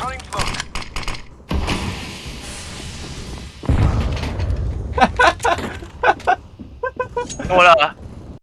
Throwing smoke. 몰라